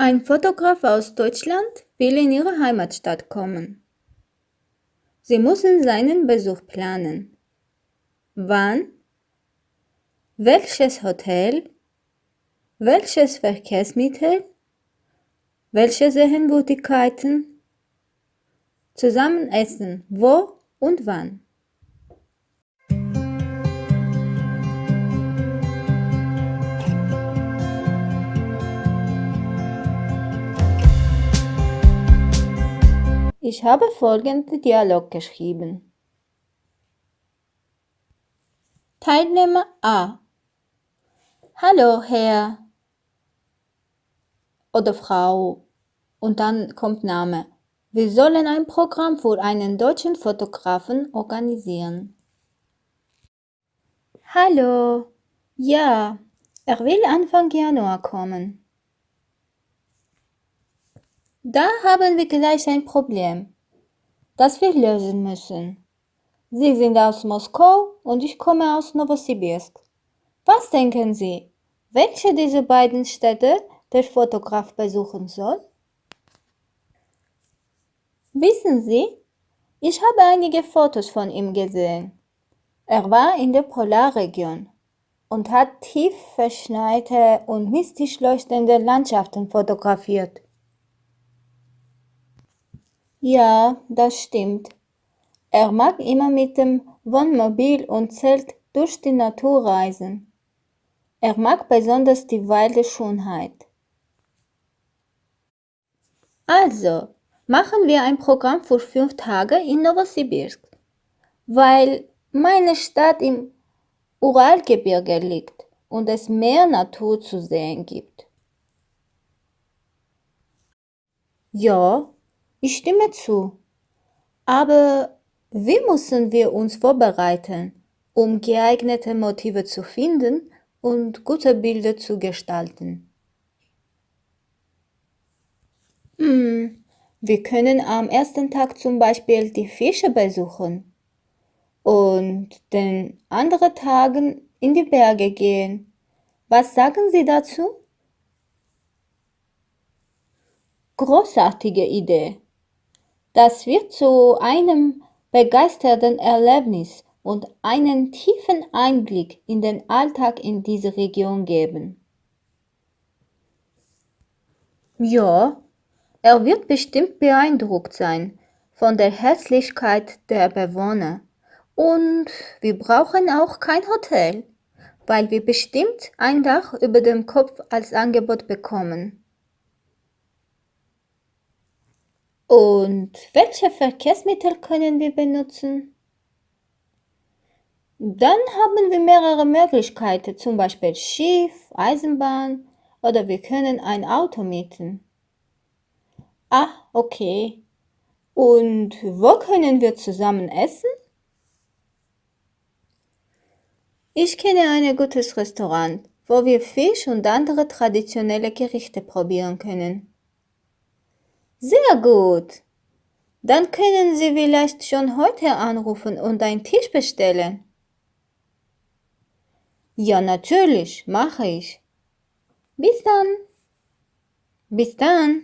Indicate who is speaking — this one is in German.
Speaker 1: Ein Fotograf aus Deutschland will in Ihre Heimatstadt kommen. Sie müssen seinen Besuch planen. Wann? Welches Hotel? Welches Verkehrsmittel? Welche Sehenswürdigkeiten? Zusammen essen. Wo und wann? Ich habe folgenden Dialog geschrieben. Teilnehmer A. Hallo, Herr oder Frau. Und dann kommt Name. Wir sollen ein Programm für einen deutschen Fotografen organisieren. Hallo. Ja, er will Anfang Januar kommen. Da haben wir gleich ein Problem, das wir lösen müssen. Sie sind aus Moskau und ich komme aus Novosibirsk. Was denken Sie, welche dieser beiden Städte der Fotograf besuchen soll? Wissen Sie, ich habe einige Fotos von ihm gesehen. Er war in der Polarregion und hat tief verschneite und mystisch leuchtende Landschaften fotografiert. Ja, das stimmt. Er mag immer mit dem Wohnmobil und Zelt durch die Natur reisen. Er mag besonders die wilde Schönheit. Also, machen wir ein Programm für fünf Tage in Novosibirsk, weil meine Stadt im Uralgebirge liegt und es mehr Natur zu sehen gibt. Ja, ich stimme zu. Aber wie müssen wir uns vorbereiten, um geeignete Motive zu finden und gute Bilder zu gestalten? Hm, wir können am ersten Tag zum Beispiel die Fische besuchen und den anderen Tagen in die Berge gehen. Was sagen Sie dazu? Großartige Idee. Das wird zu einem begeisternden Erlebnis und einen tiefen Einblick in den Alltag in dieser Region geben. Ja, er wird bestimmt beeindruckt sein von der Herzlichkeit der Bewohner. Und wir brauchen auch kein Hotel, weil wir bestimmt ein Dach über dem Kopf als Angebot bekommen. Und welche Verkehrsmittel können wir benutzen? Dann haben wir mehrere Möglichkeiten, zum Beispiel Schiff, Eisenbahn oder wir können ein Auto mieten. Ah, okay. Und wo können wir zusammen essen? Ich kenne ein gutes Restaurant, wo wir Fisch und andere traditionelle Gerichte probieren können. Sehr gut. Dann können Sie vielleicht schon heute anrufen und einen Tisch bestellen. Ja, natürlich, mache ich. Bis dann. Bis dann.